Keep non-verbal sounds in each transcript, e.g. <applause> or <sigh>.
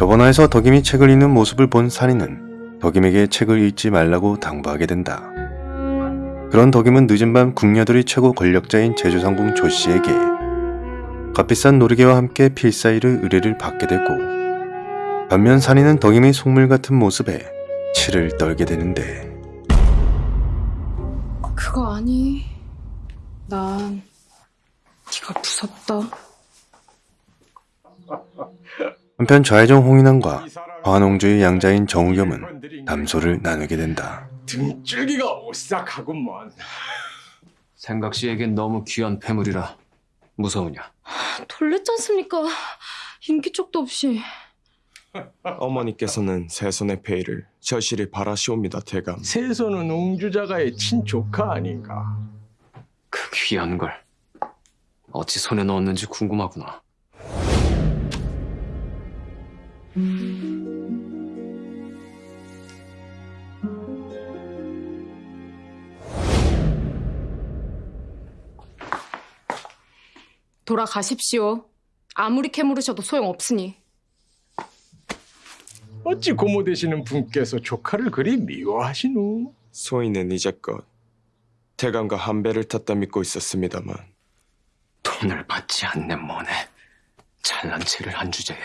저번화에서 덕임이 책을 읽는 모습을 본 산이는 덕임에게 책을 읽지 말라고 당부하게 된다. 그런 덕임은 늦은 밤 궁녀들이 최고 권력자인 제주상궁 조씨에게 값비싼 노르개와 함께 필사이를 의뢰를 받게 되고 반면 산이는 덕임의 속물 같은 모습에 치를 떨게 되는데 그거 아니. 난 네가 무섭다. 한편 좌회정 홍인환과 화농주의 양자인 정우겸은 담소를 나누게 된다. 등줄기가 오싹하구먼. 생각 씨에겐 너무 귀한 폐물이라 무서우냐? 않습니까? 인기척도 없이. <laughs> 어머니께서는 세손의 폐의를 절실히 바라시옵니다, 대감. 세손은 옹주자가의 친조카 아닌가. 그 귀한 걸 어찌 손에 넣었는지 궁금하구나. 돌아가십시오. 아무리 캐물으셔도 소용없으니. 어찌 고모 되시는 분께서 조카를 그리 미워하시누? 소인은 이제껏 대감과 한 배를 탔다 믿고 있었습니다만 돈을 받지 않네 뭐네. 잘난 체를 한 주제에.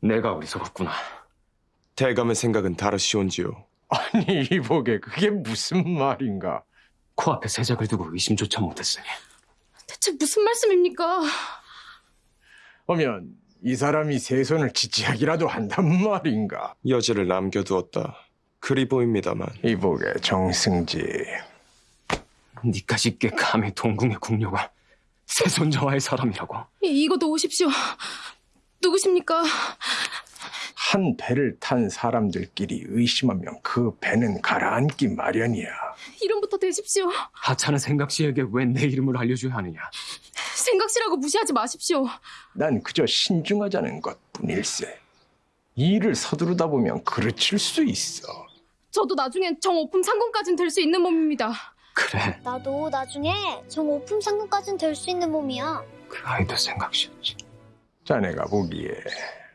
내가 어리석었구나. 대감의 생각은 다르시온지요. 아니 이복에 그게 무슨 말인가? 코앞에 세작을 두고 의심조차 못했으니. 대체 무슨 말씀입니까? 어면 이 사람이 세 손을 지지하기라도 한단 말인가? 여지를 남겨두었다. 그리 보입니다만 이복의 정승지. 니까지 꽤 감히 동궁의 궁녀가 세손자와의 사람이라고. 이, 이것도 오십시오. 누구십니까? 한 배를 탄 사람들끼리 의심하면 그 배는 가라앉기 마련이야. 이름부터 대십시오. 하찮은 생각 씨에게 왜 내 이름을 알려줘야 하느냐? 생각시라고 무시하지 마십시오. 난 그저 신중하자는 것뿐일세. 일을 서두르다 보면 그르칠 수 있어. 저도 나중엔 정오품 상공까진 될 수 있는 몸입니다. 그래, 나도 나중에 정 오품 상금까진 될 수 있는 몸이야. 그 아이도 생각 씨였지. 자네가 보기에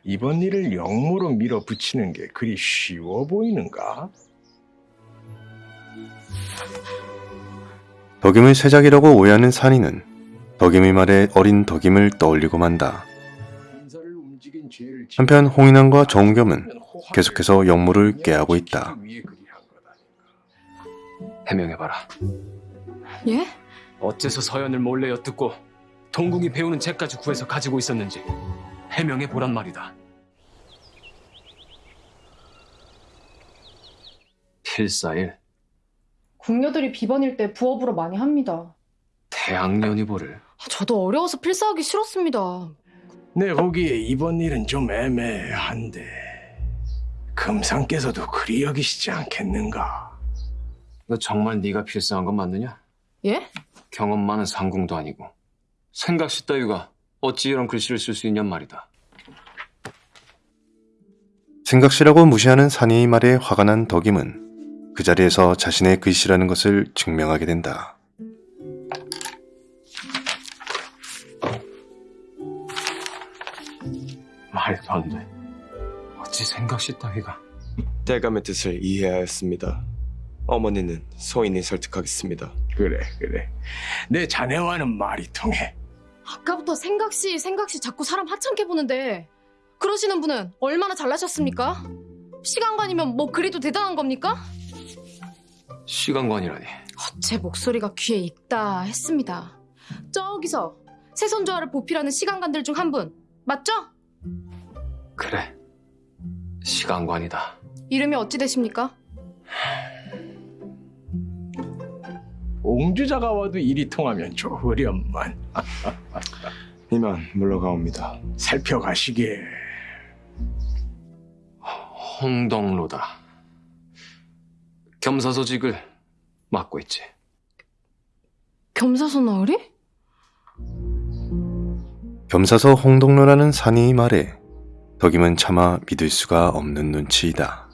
이번 일을 영무로 밀어붙이는 게 그리 쉬워 보이는가? 덕임을 세작이라고 오해하는 산이는 덕임의 말에 어린 덕임을 떠올리고 만다. 한편 지으면 호화를 계속해서 역무를 깨하고 있다. 해명해봐라. 예? 어째서 서연을 몰래 엿듣고 동궁이 배우는 책까지 구해서 가지고 있었는지 해명해 보란 말이다. 필사일 궁녀들이 비번일 때 부업으로 많이 합니다. 대학년이보를 저도 어려워서 필사하기 싫었습니다. 내 보기에 이번 일은 좀 애매한데 금상께서도 그리 여기시지 않겠는가? 너 정말 네가 필사한 건 맞느냐? 예? 경험 많은 상궁도 아니고 생각시 따위가 어찌 이런 글씨를 쓸 수 있냔 말이다. 생각시라고 무시하는 산이의 말에 화가 난 덕임은 그 자리에서 자신의 글씨라는 것을 증명하게 된다. 말도 안 돼. 어찌 생각시 따위가 대감의 뜻을 이해하였습니다. 어머니는 소인이 설득하겠습니다. 그래 그래 내 자네와는 말이 통해 아까부터 생각시 생각시 자꾸 사람 하찮게 보는데 그러시는 분은 얼마나 잘나셨습니까? 시간관이면 뭐 그리도 대단한 겁니까? 시간관이라니. 제 목소리가 귀에 익다 했습니다. 저기서 세손조화를 보필하는 시간관들 중 한 분 맞죠? 그래. 시간관이다. 이름이 어찌 되십니까? 옹주자가 와도 일이 통하면 좋으련만 <laughs> 이만 물러가옵니다. 살펴가시게 홍덕로다. 겸사소직을 맡고 있지. 겸사소 나으리? 겸사서 홍동로라는 산이의 말에 덕임은 차마 믿을 수가 없는 눈치이다.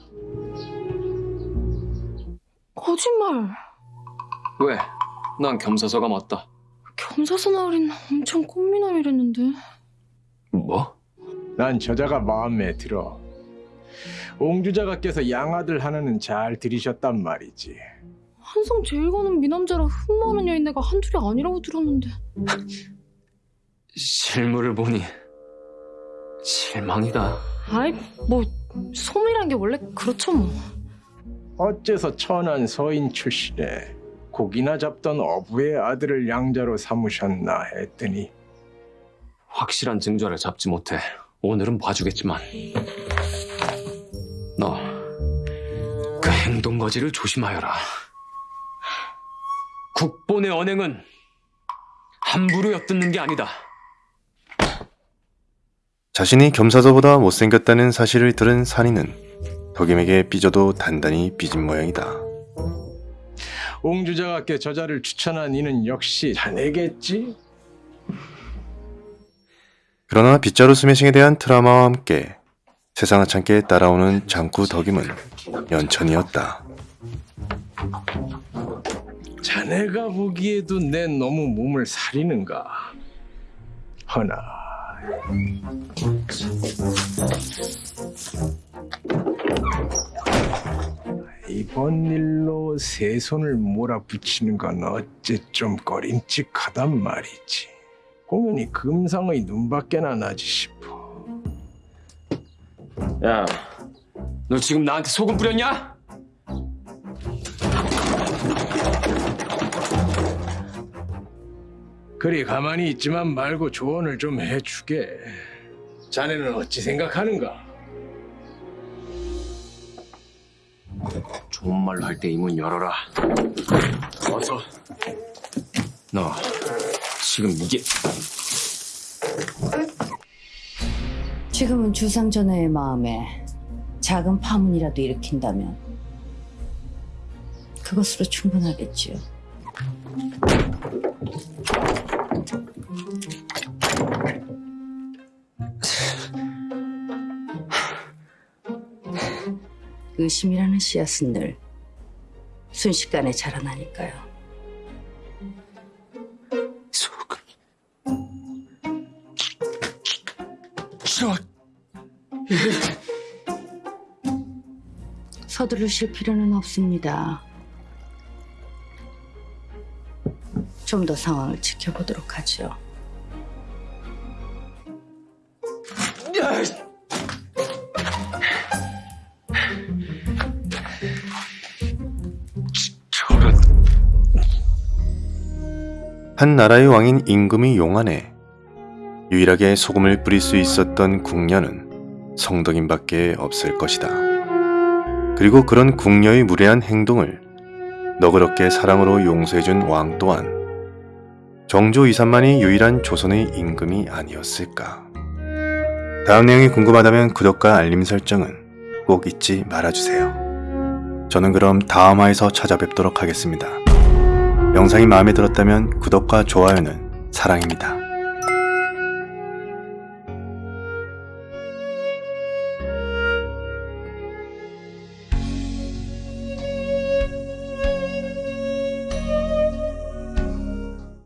거짓말. 왜? 난 겸사서가 맞다. 겸사소 나으리는 엄청 꽃미남이랬는데. 뭐? 난 저자가 마음에 들어. 옹주자가께서 양아들 하나는 잘 들이셨단 말이지. 한성 제일 가는 미남자라 흠 많은 여인네가 한둘이 아니라고 들었는데. 실물을 보니 실망이다. 아이, 뭐, 소문이란 게 원래 그렇죠, 뭐. 어째서 천한 서인 출신에 고기나 잡던 어부의 아들을 양자로 삼으셨나 했더니 확실한 증거를 잡지 못해 오늘은 봐주겠지만 너 그 행동 거지를 조심하여라. 국본의 언행은 함부로 엿듣는 게 아니다. 자신이 겸사도보다 못생겼다는 사실을 들은 산이는 덕임에게 삐져도 단단히 삐진 모양이다. 옹주자가께 저자를 추천한 이는 역시 자네겠지? 그러나 빗자루 스매싱에 대한 트라우마와 함께 세상 하찮게 따라오는 장구 덕임은 연천이었다. 자네가 보기에도 내 너무 몸을 사리는가? 허나 번 일로 세 손을 몰아붙이는 건 어째 좀 꺼림칙하단 말이지. 공연이 금상의 눈밖에나 나지 싶어. 야, 너 지금 나한테 소금 뿌렸냐? 그리 가만히 있지만 말고 조언을 좀 해주게. 자네는 어찌 생각하는가? 좋은 말로 할 때 이 문 열어라. 어서. 너 지금 이게 지금은 주상전하의 마음에 작은 파문이라도 일으킨다면 그것으로 충분하겠지요. 의심이라는 씨앗은 늘 순식간에 자라나니까요. 소금. 저 서두르실 필요는 없습니다. 좀 더 상황을 지켜보도록 하죠. 한 나라의 왕인 임금이 용안에 유일하게 소금을 뿌릴 수 있었던 궁녀는 성덕임밖에 없을 것이다. 그리고 그런 궁녀의 무례한 행동을 너그럽게 사랑으로 용서해준 왕 또한 정조 이산만이 유일한 조선의 임금이 아니었을까. 다음 내용이 궁금하다면 구독과 알림 설정은 꼭 잊지 말아주세요. 저는 그럼 다음화에서 찾아뵙도록 하겠습니다. 영상이 마음에 들었다면 구독과 좋아요는 사랑입니다.